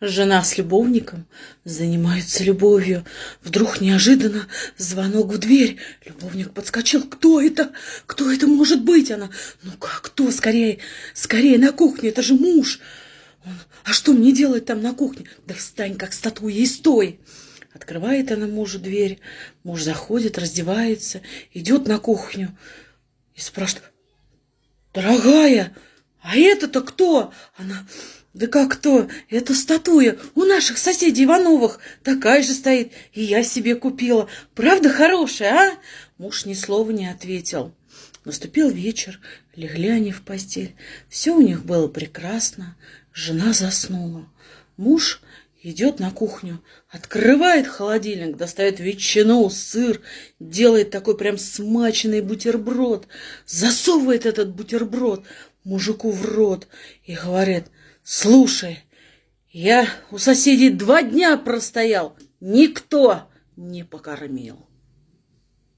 Жена с любовником занимаются любовью. Вдруг неожиданно звонок в дверь. Любовник подскочил. Кто это? Кто это может быть? Она, ну как, кто? Скорее, скорее на кухне, это же муж. Он, а что мне делать там на кухне? Да встань, как статуя, и стой. Открывает она мужу дверь. Муж заходит, раздевается, идет на кухню и спрашивает, дорогая, а это-то кто? Она, да как кто? Это статуя у наших соседей Ивановых. Такая же стоит, и я себе купила. Правда хорошая, а? Муж ни слова не ответил. Наступил вечер, легли они в постель. Все у них было прекрасно. Жена заснула. Муж идет на кухню, открывает холодильник, достает ветчину, сыр, делает такой прям смаченный бутерброд, засовывает этот бутерброд мужику в рот и говорит – Слушай, я у соседей два дня простоял, никто не покормил.